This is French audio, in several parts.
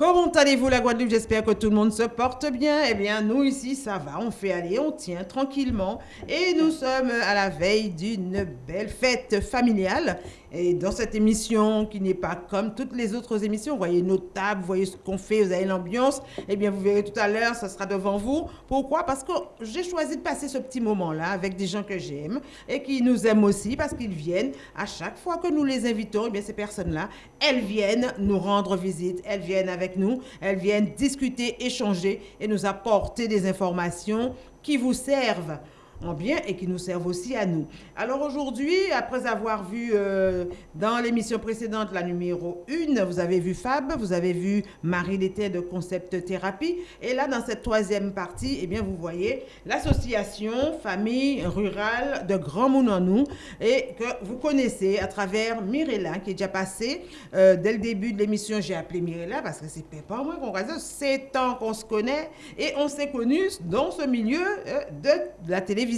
Comment allez-vous la Guadeloupe? J'espère que tout le monde se porte bien. Eh bien, nous ici, ça va. On fait aller, on tient tranquillement. Et nous sommes à la veille d'une belle fête familiale. Et dans cette émission qui n'est pas comme toutes les autres émissions, vous voyez nos tables, vous voyez ce qu'on fait, vous avez l'ambiance. Eh bien, vous verrez tout à l'heure, ça sera devant vous. Pourquoi? Parce que j'ai choisi de passer ce petit moment-là avec des gens que j'aime et qui nous aiment aussi parce qu'ils viennent à chaque fois que nous les invitons. Eh bien, ces personnes-là, elles viennent nous rendre visite, elles viennent avec nous, elles viennent discuter, échanger et nous apporter des informations qui vous servent en bien et qui nous servent aussi à nous. Alors aujourd'hui, après avoir vu euh, dans l'émission précédente la numéro 1, vous avez vu Fab, vous avez vu Marie l'été de Concept Thérapie. Et là, dans cette troisième partie, eh bien, vous voyez l'association Famille Rurale de Grand Mounanou et que vous connaissez à travers Mirella qui est déjà passée. Euh, dès le début de l'émission, j'ai appelé Mirella parce que c'est pas moi qu'on raison, c'est tant qu'on se connaît et on s'est connus dans ce milieu euh, de la télévision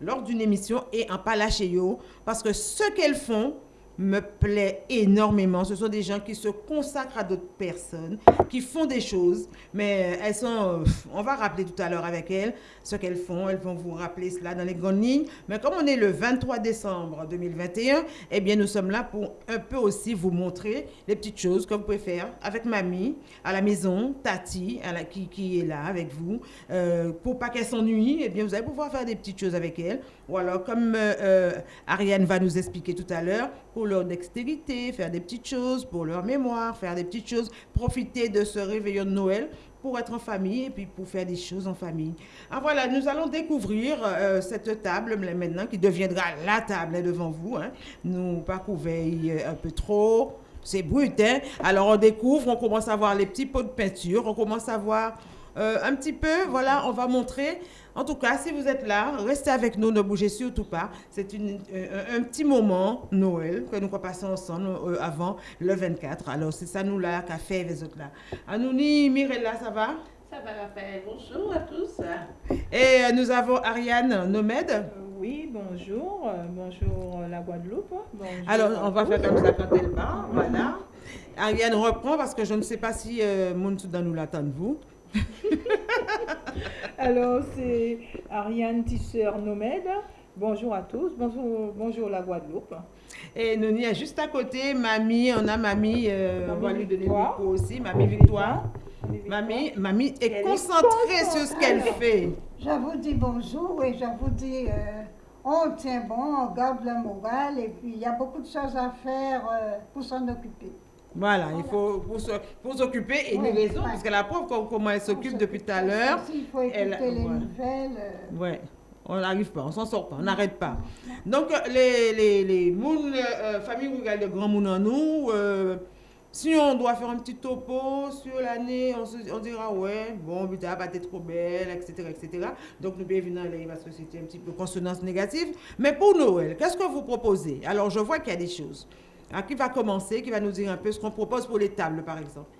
lors d'une émission et en Palachéo parce que ce qu'elles font, me plaît énormément. Ce sont des gens qui se consacrent à d'autres personnes, qui font des choses, mais elles sont... On va rappeler tout à l'heure avec elles ce qu'elles font. Elles vont vous rappeler cela dans les grandes lignes. Mais comme on est le 23 décembre 2021, eh bien, nous sommes là pour un peu aussi vous montrer les petites choses que vous pouvez faire avec mamie, à la maison, Tati, à la, qui, est là avec vous. Euh, pour pas qu'elle s'ennuie, eh bien, vous allez pouvoir faire des petites choses avec elle. Ou alors, comme euh, euh, Ariane va nous expliquer tout à l'heure, pour leur dextérité, faire des petites choses, pour leur mémoire, faire des petites choses, profiter de ce réveillon de Noël pour être en famille et puis pour faire des choses en famille. Ah voilà, nous allons découvrir euh, cette table maintenant qui deviendra la table devant vous. Hein. Nous pas couvert un peu trop, c'est brut. Hein. Alors on découvre, on commence à voir les petits pots de peinture, on commence à voir euh, un petit peu, voilà, on va montrer. En tout cas, si vous êtes là, restez avec nous, ne bougez surtout pas. C'est euh, un petit moment, Noël, que nous passons ensemble euh, avant le 24. Alors, c'est ça, nous là, qu'a fait les autres là. Anouni, Mirella, ça va? Ça va, Raphaël. Bonjour à tous. Et nous avons Ariane Nomède. Oui, bonjour. bonjour la Guadeloupe. Alors, on va faire comme ça quand elle part. Voilà. Ariane reprend parce que je ne sais pas si euh, nous l'attend vous. Alors, c'est Ariane Tisseur Nomade. Bonjour à tous. Bonjour, bonjour la Guadeloupe. Et nous, y a juste à côté, mamie, on a mamie, euh, on va lui donner le aussi, mamie Victoire. Mamie, mamie est, concentrée sur ce qu'elle fait. Je vous dis bonjour et je vous dis, euh, on tient bon, on garde le moral et puis il y a beaucoup de choses à faire euh, pour s'en occuper. Voilà, il faut pour s'occuper et une raison, parce que la pauvre, comment elle s'occupe depuis tout à l'heure. Il faut écouter les nouvelles. Euh. Ouais. On n'arrive pas, on s'en sort pas, on n'arrête pas. Donc, les, les, les mounes, euh, famille rurale de Grand Moun en nous, euh, si on doit faire un petit topo sur l'année, on, on, dira, ouais, bon, putain, pas être trop belle, etc., etc. Donc, nous bienvenue aller parce que c'était un petit peu consonance négative. Mais pour Noël, qu'est-ce que vous proposez? Alors, je vois qu'il y a des choses. Ah, qui va commencer, qui va nous dire un peu ce qu'on propose pour les tables, par exemple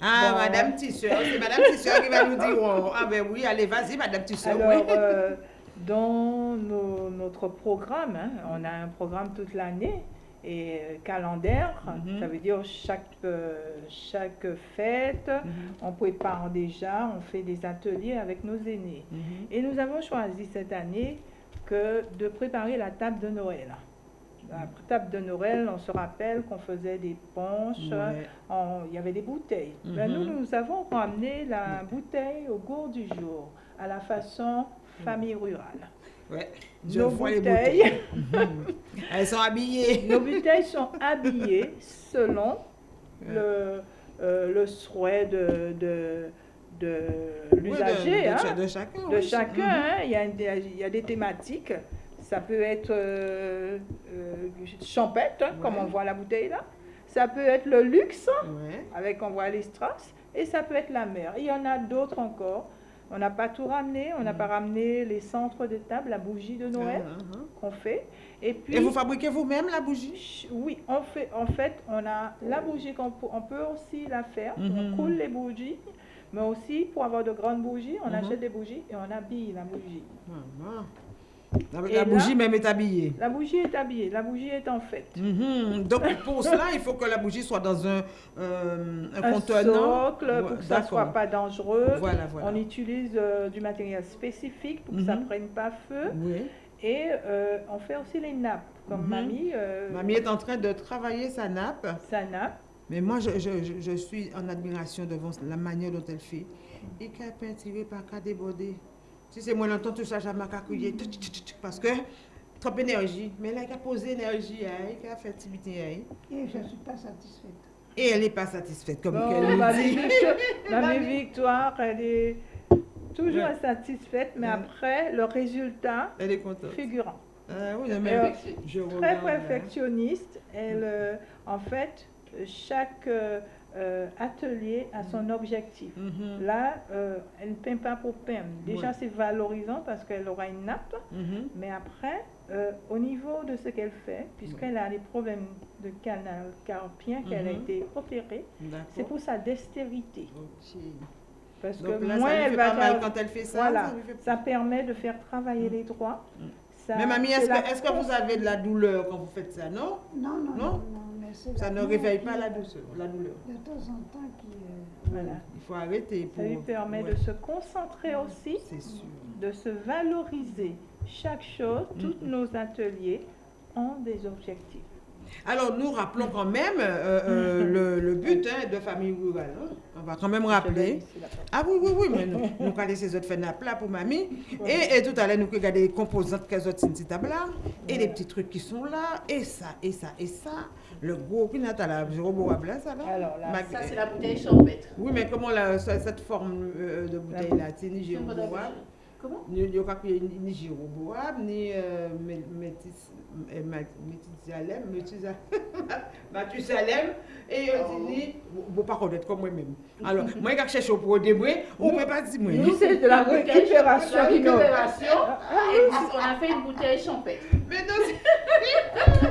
ah, Madame Tisseur, c'est Madame Tisseur qui va nous dire. Oh, ah, ben oui, allez, vas-y, Madame Tisseur. Alors, euh, dans notre programme, hein, on a un programme toute l'année et euh, calendaire, mhm. ça veut dire chaque, euh, chaque fête, mhm. on prépare déjà, on fait des ateliers avec nos aînés. Mhm. Et nous avons choisi cette année que de préparer la table de Noël la table de Noël, on se rappelle qu'on faisait des punches, il y avait des bouteilles. Ben, nous, mhm. nous avons ramené la bouteille au goût du jour, à la façon famille rurale. Ouais, Nos bouteilles, elles sont habillées. Nos bouteilles sont habillées selon le, euh, le souhait de, de de l'usager, hein. de, chacun. De chacun, mhm. hein. il, y a, il, y a, des thématiques. Ça peut être euh, euh, champêtre, hein, comme on voit la bouteille là. Ça peut être le luxe, avec on voit les strass. Et ça peut être la mer. Il y en a d'autres encore. On n'a pas tout ramené. On n'a pas ramené les centres de table, la bougie de Noël ah, ah, ah. qu'on fait. Et, puis, Et vous fabriquez vous-même la bougie? Oui, on fait, en fait, on a la bougie qu'on peut, on peut aussi la faire. On mm-hmm. coule les bougies. Mais aussi, pour avoir de grandes bougies, on mm-hmm. achète des bougies et on habille la bougie. La, là- bougie même est habillée. La bougie est habillée, la bougie est en fait. Mhm. Donc pour cela, il faut que la bougie soit dans un, euh, un Un contenant. socle Ouais, pour que ça soit d'accord. pas dangereux. Voilà, voilà. On utilise euh, du matériel spécifique pour que ça Mhm. prenne pas feu. Oui. Et euh, on fait aussi les nappes. Comme Mhm. mamie, euh, Mamie est en train de travailler sa nappe. sa nappe. Mais moi, je, je, je, je suis en admiration devant la manière dont elle fait. Et qu'elle tirer par qu'à déborder. Si c'est moi longtemps, tout ça, j'ai ma cacouille. Parce que trop d'énergie. Mais là, elle a posé énergie, elle a fait activité. elle. Et je ne suis pas satisfaite. Et elle n'est pas satisfaite, comme Bon, elle mamie, nous dit. Victoire, elle est toujours Ouais. insatisfaite, mais Ouais. après, le résultat Elle est contente. figurant. Ah oui, Euh, mais je Très regarde, hein. perfectionniste. Elle, euh, en fait, chaque euh, atelier a son objectif. Mhm, Là, euh, elle ne peint pas pour peindre. Déjà, Ouais. c'est valorisant parce qu'elle aura une nappe. mhm. Mais après, euh, au niveau de ce qu'elle fait, puisqu'elle a des problèmes de canal carpien, qu'elle a été opérée, c'est pour sa dextérité. Parce Donc que là, moins ça lui elle fait va faire- quand elle fait ça. Voilà, ça lui fait- ça permet de faire travailler les droits. Mm. Ça- Mais mamie, est-ce que, vous avez de la douleur quand vous faites ça, non? Non, non, Non? non, non, Ça ne réveille pas la douceur, la douleur. De temps en temps qui... euh, Voilà. Il faut arrêter Ça pour... lui permet Ouais, de se concentrer aussi, C'est sûr. de se valoriser. Chaque chose, tous Mm. nos ateliers ont des objectifs. Alors, nous rappelons quand même euh, euh, le, le but hein, de famille rurale. hein. On va quand même rappeler. Ah oui, oui, oui, mais nous, nous laisser les autres faire nappe là pour mamie. Et, et tout à l'heure, nous regardons les composantes qu'elles ont sur table là. Et les petits trucs qui sont là. Et ça, et ça, et ça. Le gros qui n'a pas la roboable là, ça là. Alors là, Ça, c'est la bouteille champêtre. Oui, mais comment la, cette forme euh, de bouteille là C'est ni Comment? Ni, ni, ni, ni gyroboable, ni euh, euh, Métisalem, Métisa- Mathusalem, et euh, Oh. ni, vous pas connaître comme moi-même. Alors, moi, je cherche au pour débrouiller, on ne pas dire moi. nous, c'est de la récupération. La récupération. Ah, Et puis, on a fait une bouteille champêtre. Mais non,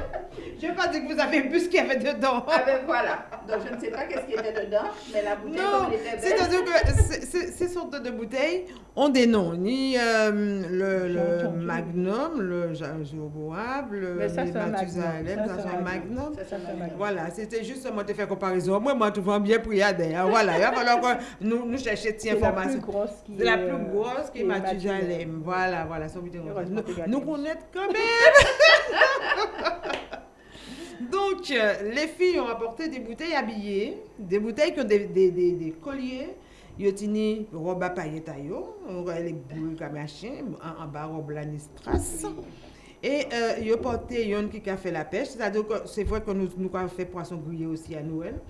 je ne veux pas dire que vous avez bu ce qu'il y avait dedans? Ah ben voilà. Donc, je ne sais pas qu'est-ce qui était dedans, mais la bouteille, Non, comme elle était belle. c'est-à-dire que ces sortes de bouteilles ont des noms, ni euh, le. Magnum, le Jéroboam, le Mais ça, les c'est un Mathusalem, Magnum. ça c'est un Magnum. Voilà, c'était justement de faire comparaison. Moi, moi, tout va bien pour y aller. hein. Voilà, il va falloir que nous, nous cherchions cette C'est la plus information. grosse qui C'est la est, plus grosse qui est Mathusalem. Voilà, voilà, son vidéo. Nous, connaissons quand même. Donc, euh, les filles ont apporté des bouteilles habillées, des bouteilles qui ont des, des, des, des colliers. Tenu robe à paillettes à yo, les boules comme machin, en, en bas robe la ni strass. Et euh, ils ont porté yon qui a fait la pêche, c'est-à-dire que c'est vrai que nous, nous avons fait poisson grillé aussi à Noël.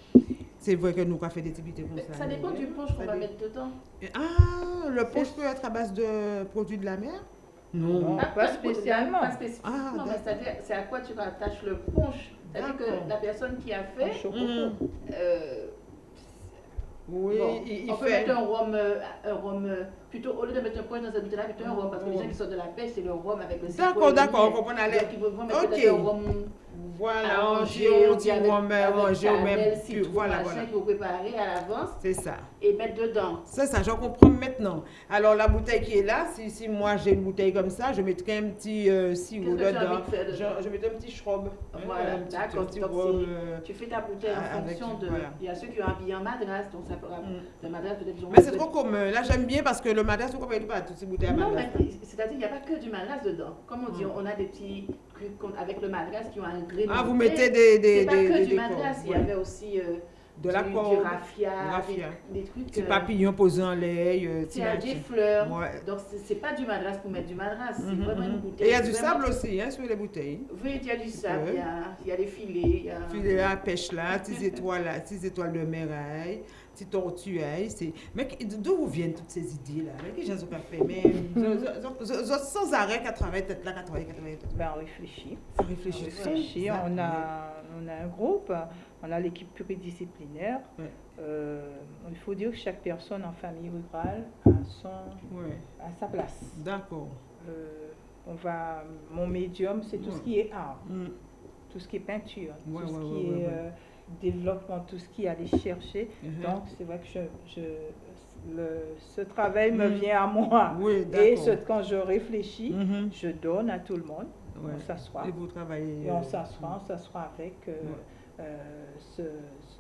C'est vrai que nous avons fait des activités comme ça. Ça dépend du punch qu'on va mettre dedans. Ah, le punch peut être à base de produits de la mer Non. Non. pas pas spécialement. Pas spécifiquement, Ah, mais c'est-à-dire, c'est à quoi tu rattaches le punch? C'est-à-dire que la personne qui a Un fait, chocolat. Mm. euh, Oui, bon, il, il on peut fait. mettre un rhum, euh, un rhum euh, plutôt, au lieu de mettre un punch dans cette bouteille-là, plutôt un rhum, parce que les gens qui sortent de la pêche, c'est le rhum avec le citron D'accord, d'accord, on comprend aller. Ils vont mettre un rhum Voilà, arrangé, avec arrangé, au cannelle, même. citron, Voilà, voilà. préparer à l'avance C'est ça. et mettre dedans. C'est ça, j'en comprends maintenant. Alors, la bouteille qui est là, si, si moi j'ai une bouteille comme ça, je mettrai un petit euh, sirop tu dedans. Je, je mettrai un petit shrub. Voilà, un petit, d'accord, euh, Tu fais ta bouteille en Ah, fonction de. voilà. Il y a ceux qui ont habillé en madras, donc ça fera. Mm. Le madras peut-être Mais c'est trop commun. Là, j'aime bien parce que le madras, vous ne comprenez pas toutes ces bouteilles à Non, madras. mais c'est-à-dire qu'il n'y a pas que du madras dedans. Comme on dit, Mm. on a des petits avec le madras qui ont un grain. Ah, vous mettez des, des, pas des, que des du madras, il y ouais. avait aussi euh, De la du, du corde, raffia, raffia. Des, des trucs. Petit euh, papillon posé en lait. euh, des fleurs. Ouais. Donc c'est- pas du madras pour mettre du madras, c'est Mhm, vraiment une mhm. bouteille. Et il y a du sable aussi hein, sur les bouteilles. Oui, il y a du sable, Ouais. il y a, y a des filets, il y a. Filet à pêche là, petites étoiles là, petites étoiles de meraille, petites tortuailles. C'est... Mais d'où vous viennent toutes ces idées là Mais qui gens ont fait Mais sans arrêt qu'à travailler tête là, qu'à travailler, qu'à travailler tête. Ben, on réfléchit. On réfléchit. On a, on a un groupe, on a l'équipe pluridisciplinaire. Ouais. Euh, il faut dire que chaque personne en famille rurale a, son, Ouais, a sa place. d'accord. Euh, on va, mon médium, c'est tout ce qui est art, Mm. tout ce qui est peinture, tout ce qui est euh, développement, tout ce qui est aller chercher. Mhm. Donc, c'est vrai que je, je le- ce travail me Mhm. vient à moi. Oui, Et ce- quand je réfléchis, Mhm. je donne à tout le monde. Ouais. On s'assoit. Et vous travaillez. Et on euh, s'assoit, on s'assoit avec euh, Ouais. euh, ce-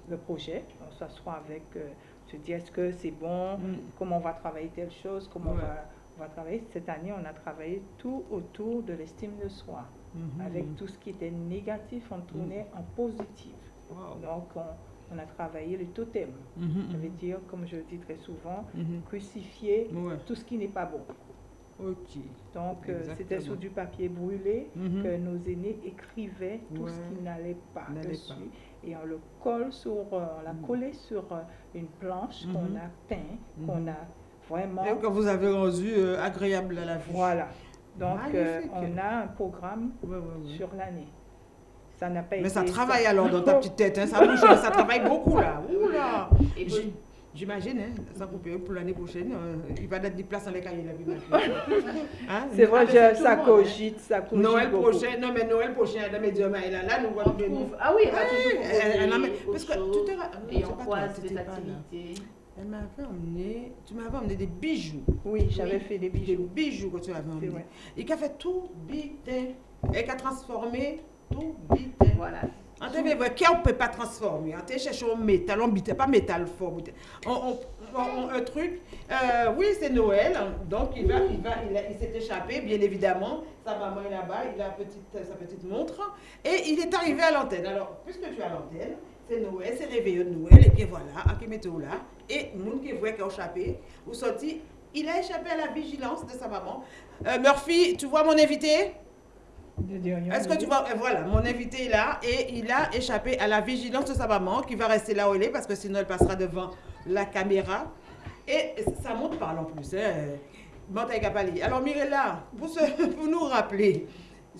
le projet, on s'assoit avec, euh, je dis est-ce que c'est bon, Mm. comment on va travailler telle chose, comment Ouais. on, va, on va travailler? Cette année, on a travaillé tout autour de l'estime de soi. Mhm. Avec tout ce qui était négatif, on tournait en positif. Wow. Donc, on, on a travaillé le totem. Mhm, Ça veut mhm. dire, comme je le dis très souvent, Mhm. crucifier Ouais. tout ce qui n'est pas bon. Ok. Donc, euh, c'était sur du papier brûlé que nos aînés écrivaient tout ce qui n'allait pas dessus. pas. Et on le colle sur, euh, on l'a collé sur euh, une planche qu'on a peint, qu'on a vraiment. Et que vous avez rendu euh, agréable à la vue. Voilà. Donc, euh, on a un programme sur l'année. Ça n'a pas Mais été. ça travaille alors dans ta petite tête, hein, ça bouge, ça travaille beaucoup là. Oula J'imagine, hein, sans couper pour l'année prochaine, euh, il va être des places dans les cahiers la. Hein? C'est vrai, je- tout ça le monde, hein. cogite, ça cogite. Noël beaucoup. prochain, non mais Noël prochain, Adam et Dieu, mais là, là, nous trouve. Ah oui, elle va toujours elle- elle- elle- proposer mais- parce que non, Et c'est on croise des activités. Elle m'avait emmené, tu m'avais emmené des bijoux. Oui, j'avais Oui. fait des Des bijoux. bijoux que tu avais emmené. Et qui a fait tout bitin. Et qui a transformé tout bitin. Voilà. Mais vrai, qu'on ne peut pas transformer? On cherche au métal, on bitait pas métal fort. On, on- on- on- un truc, euh, oui, c'est Noël, donc il va, il va, il, s'est échappé, bien évidemment. Sa maman est là-bas, il a petite, sa petite montre, et il est arrivé à l'antenne. Alors, puisque tu es à l'antenne, c'est Noël, c'est réveillon de Noël, et puis voilà, à qui mettez là, et monde qui voit qu'il a échappé, ou sorti, il a échappé à la vigilance de sa maman. Euh, Murphy, tu vois mon invité? Est-ce que tu vois, voilà, mon invité est là et il a échappé à la vigilance de sa maman qui va rester là où elle est parce que sinon elle passera devant la caméra. Et ça monte parle en plus. Hein. Alors Mirella, pour, se- pour nous rappeler,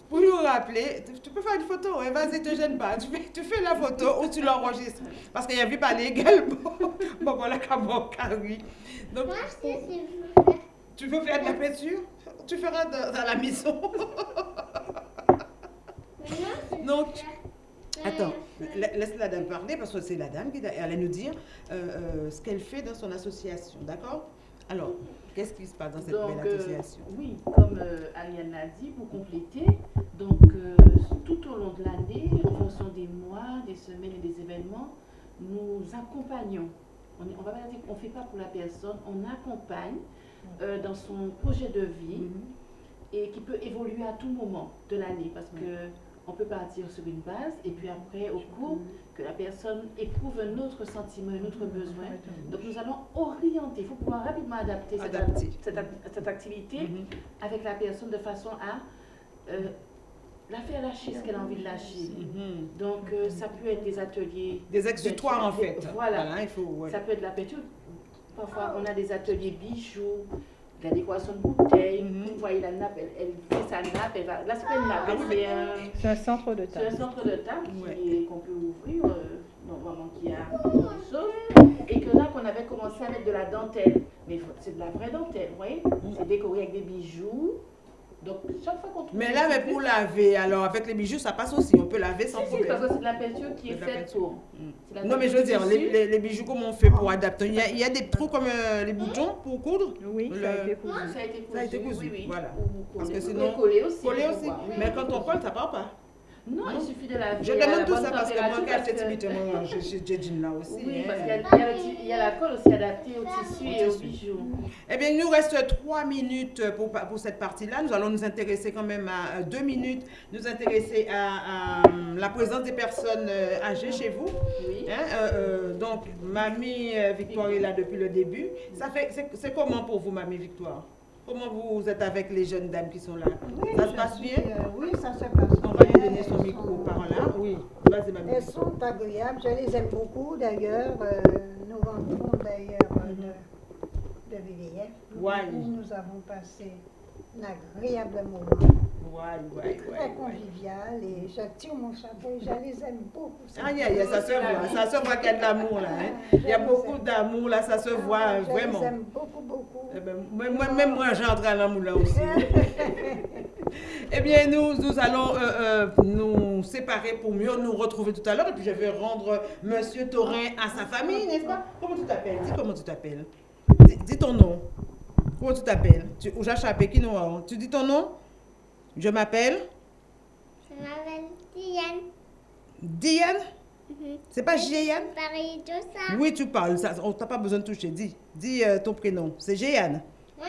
pour nous rappeler, tu, tu peux faire une photo, hein, vas-y, te gêne pas. Tu fais, tu fais la photo ou tu l'enregistres. Parce qu'il y a vu parler également. bon, voilà, comment, oui. Donc, Moi, je sais si je veux faire. tu veux faire de la peinture? Tu feras dans, dans la maison. Donc. Attends, la- laisse la dame parler parce que c'est la dame qui allait nous dire euh, euh, ce qu'elle fait dans son association, d'accord? Alors, qu'est-ce qui se passe dans cette Donc, belle euh, association? oui, comme euh, Ariane l'a dit, pour compléter, donc euh, tout au long de l'année, en fonction des mois, des semaines et des événements, nous accompagnons. On ne va pas dire qu'on ne fait pas pour la personne, on accompagne euh, dans son projet de vie Mhm. et qui peut évoluer à tout moment de l'année parce que on peut partir sur une base et puis après au cours que la personne éprouve un autre sentiment, un autre besoin. Donc nous allons orienter, il faut pouvoir rapidement adapter cette, activité Mhm. avec la personne de façon à euh, la faire lâcher ce qu'elle a envie de lâcher. Mhm. Donc euh, ça peut être des ateliers, Des exutoires en fait. Voilà. il faut. ouais. ça peut être la peinture. Parfois on a des ateliers bijoux, de la décoration de bouteilles. Mhm. Vous voyez la nappe, elle, elle fait sa nappe, elle va. Là c'est pas une nappe, c'est un, C'est un centre de c'est un table. centre de table qui Ouais. est- qu'on peut ouvrir, euh, normalement qui a des choses. Et que là, qu'on avait commencé à mettre de la dentelle. Mais c'est de la vraie dentelle, vous voyez? C'est décoré avec des bijoux. Donc, chaque fois qu'on trouve. Mais là, mais pour laver, alors avec les bijoux, ça passe aussi. On peut laver sans Si, si, problème. parce que c'est de la peinture qui est faite pour. Mm. Non, mais je veux dire, les, les- les bijoux, comment on fait pour adapter il y, a, il y a des trous comme euh, les boutons pour coudre Oui, ça a été cousu. Ça a été cousu. Ça a été cousu, Oui, oui. voilà. Parce coller. que sinon- coller aussi. Coller aussi. Mais quand on colle, ça part pas. Non, il suffit de la Je demande tout ça parce que moi, quand j'étais timide, j'ai dit là aussi. Oui, hein. parce qu'il y a, la colle aussi adaptée au tissu et aux bijoux. Eh bien, il nous reste trois minutes pour, pour cette partie-là. Nous allons nous intéresser quand même à euh, deux minutes, nous intéresser à, euh, la présence des personnes euh, âgées chez vous. Oui. Hein, donc, Mamie Victoire est là depuis le début. Ça fait, c'est, c'est comment pour vous, Mamie Victoire? Comment vous êtes avec les jeunes dames qui sont là? Oui, Ça se passe bien? euh, Oui, ça se passe On va lui bien. donner son micro sont- par là. Oui, vas-y, Mamie. Elles sont agréables, je les aime beaucoup d'ailleurs. euh, nous rentrons d'ailleurs euh, de, de VVF Ouais. où nous avons passé un agréable moment, Ouais, ouais, très ouais, convivial et je tire mon chapeau et je les aime beaucoup. Aïe, aïe, aïe, ça se voit, ça se voit qu'il y a de l'amour là. hein. Il y a beaucoup d'amour là, ça se voit Ah, je vraiment. les aime beaucoup, beaucoup. Eh ben, moi, même moi, j'entre à l'amour là aussi. eh bien, nous, nous allons euh, euh, nous séparer pour mieux nous retrouver tout à l'heure. Et puis, je vais rendre Monsieur Taurin à sa famille, n'est-ce pas? Comment tu t'appelles? Dis comment tu t'appelles. dis, dis ton nom. Comment tu t'appelles? Tu Tu dis ton nom? Je m'appelle? Je m'appelle Diane. Diane? Mhm. C'est pas Géane. Oui, tu parles. Ça, on t'a pas besoin de toucher. Dis, dis euh, ton prénom. C'est Géane. Moi,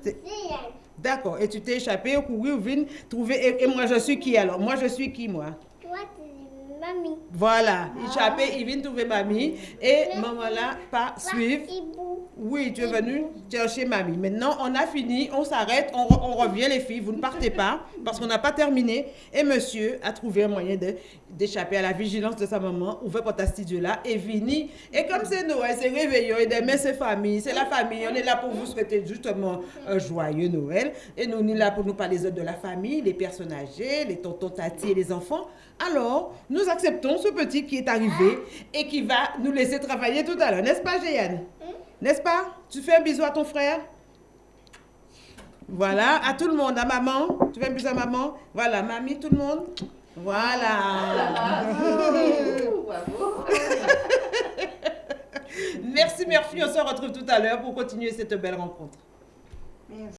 c'est Diane. D'accord. Et tu t'es échappé au courir, vine trouver. Et, et moi, je suis qui alors? Moi, je suis qui, moi? Toi, c'est mamie. Voilà. Échappé, il vient trouver mamie. Et maman là, pas suivre. Oui, tu es venu chercher mamie. Maintenant, on a fini, on s'arrête, on, re- on revient les filles, vous ne partez pas parce qu'on n'a pas terminé. Et monsieur a trouvé un moyen d'échapper à la vigilance de sa maman, ouvert pour ta studio là, et vini. Et comme c'est Noël, c'est réveillon, et demain c'est famille, c'est la famille, on est là pour vous souhaiter justement un joyeux Noël. Et nous, on est là pour nous parler de la famille, les personnes âgées, les tontons, tatis et les enfants. Alors, nous acceptons ce petit qui est arrivé et qui va nous laisser travailler tout à l'heure, n'est-ce pas, Géane N'est-ce pas? Tu fais un bisou à ton frère? Voilà, à tout le monde, à maman. Tu fais un bisou à maman? Voilà, mamie, tout le monde? Voilà. Merci, Murphy. On se retrouve tout à l'heure pour continuer cette belle rencontre. Merci.